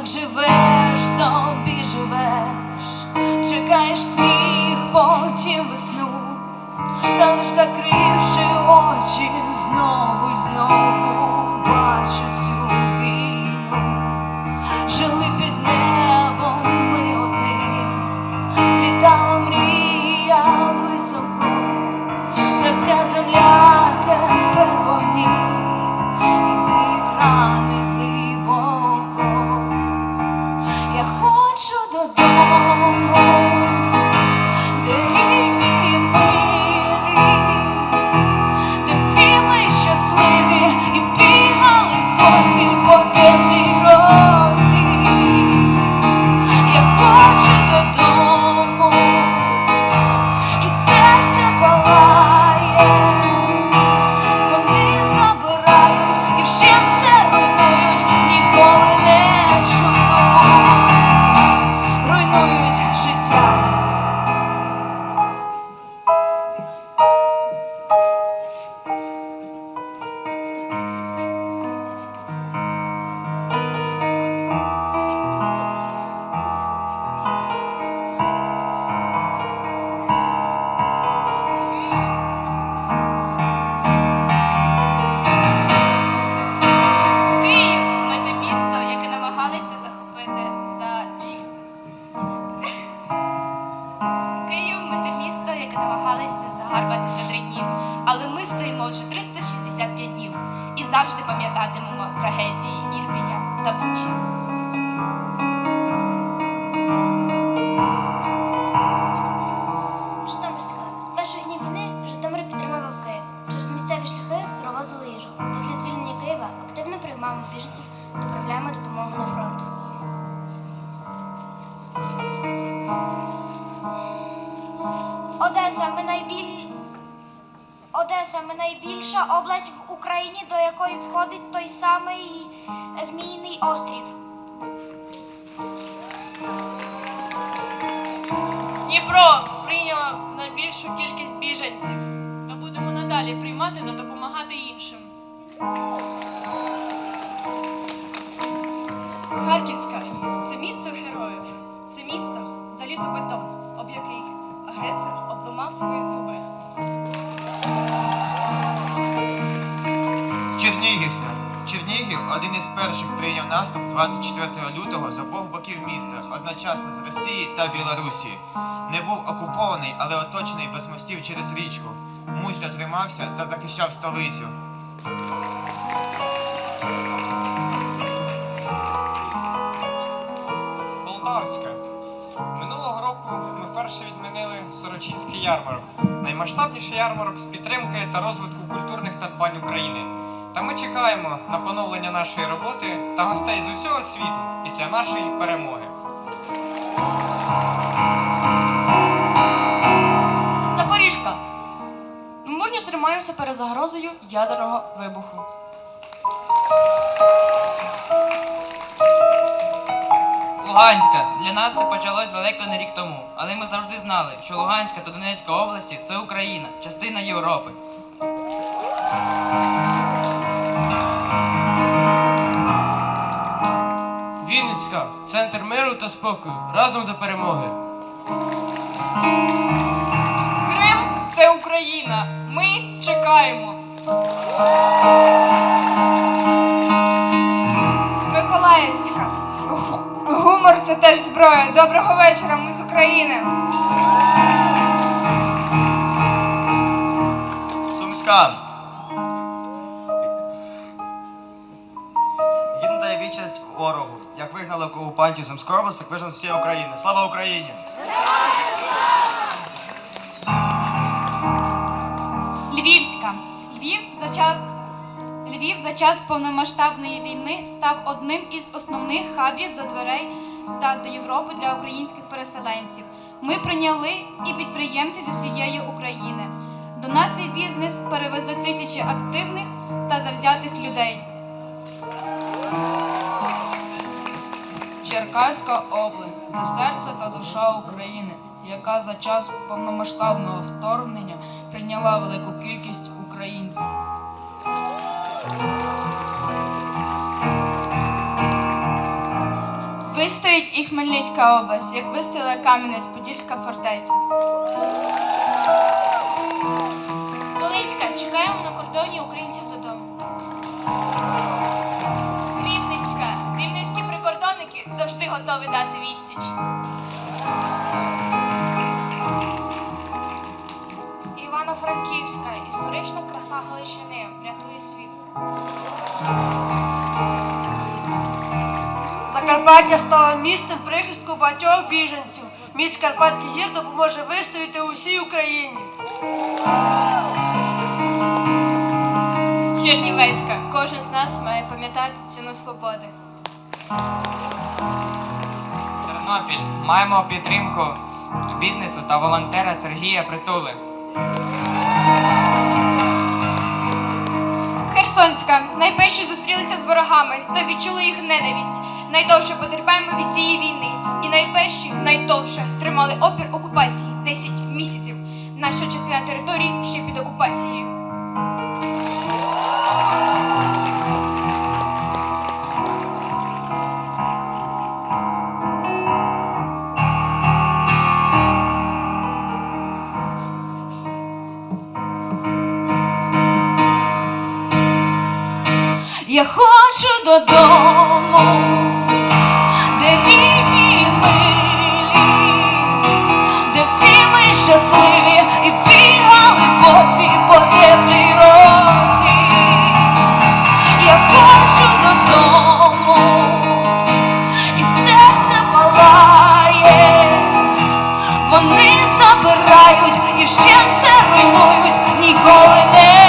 так живеш, собі живеш, руйнують життя. Вже 365 днів і завжди пам'ятатимемо трагедії Ірпіня та Бучі. Житомирська. З перших днів війни Житомир підтримував Київ. Через місцеві шляхи провозили їжу. Після звільнення Києва активно приймаємо біженців, доправляємо допомогу на фронт. Одеса, ми найбіль... Ми найбільша область в Україні, до якої входить той самий е, Зміїний острів. Дніпро прийняв найбільшу кількість біженців. Ми будемо надалі приймати та допомагати іншим. Харківська це місто героїв. Це місто залізобетон, об який агресор обламав свої зуби. Чернігівська. Чернігів один із перших прийняв наступ 24 лютого з обох боків міста, одночасно з Росії та Білорусі. Не був окупований, але оточений без мостів через річку. Мужньо тримався та захищав столицю. Полтавська. Минулого року ми вперше відмінили Сорочинський ярмарок. Наймасштабніший ярмарок з підтримки та розвитку культурних надбань України. Та ми чекаємо на поновлення нашої роботи та гостей з усього світу після нашої перемоги. Запоріжка. Ми мужньо тримаємося перед загрозою ядерного вибуху. Луганська. Для нас це почалось далеко не рік тому. Але ми завжди знали, що Луганська та Донецька області це Україна, частина Європи. Вінницька. Центр миру та спокою. Разом до перемоги. Крим це Україна. Ми чекаємо. Миколаївська. Гумор це теж зброя. Доброго вечора, ми з України. Сумська. Вигнали окупантів Сумської області, так вижнали з всієї України. Слава Україні! Львівська. Львів за час Львів за час повномасштабної війни став одним із основних хабів до дверей та до Європи для українських переселенців. Ми прийняли і підприємців з усієї України. До нас свій бізнес перевезли тисячі активних та завзятих людей. Черкаська область це серце та душа України, яка за час повномасштабного вторгнення прийняла велику кількість українців. Вистоїть і Хмельницька область, як вистояла Кам'янець-Подільська фортеця. Волинська, чекаємо на кордоні українців додому. Готові дати відсіч. Івано-Франківська, історична краса Галичини, врятує світ. Закарпаття стало місцем прихистку багатьох біженців. Міць Карпатських гір допоможе вистояти усій Україні. Чернівецька, кожен з нас має пам'ятати ціну свободи. Тернопіль. Маємо підтримку бізнесу та волонтера Сергія Притули. Херсонська, найперші зустрілися з ворогами та відчули їх ненависть. Найдовше потерпаємо від цієї війни. І найперші, найдовше тримали опір окупації 10 місяців. Наша частина території ще під окупацією. Я хочу додому, де рідні і милі, де всі ми щасливі і бігали босі по теплій розі. Я хочу додому, і серце палає. Вони забирають і ще все руйнують, ніколи не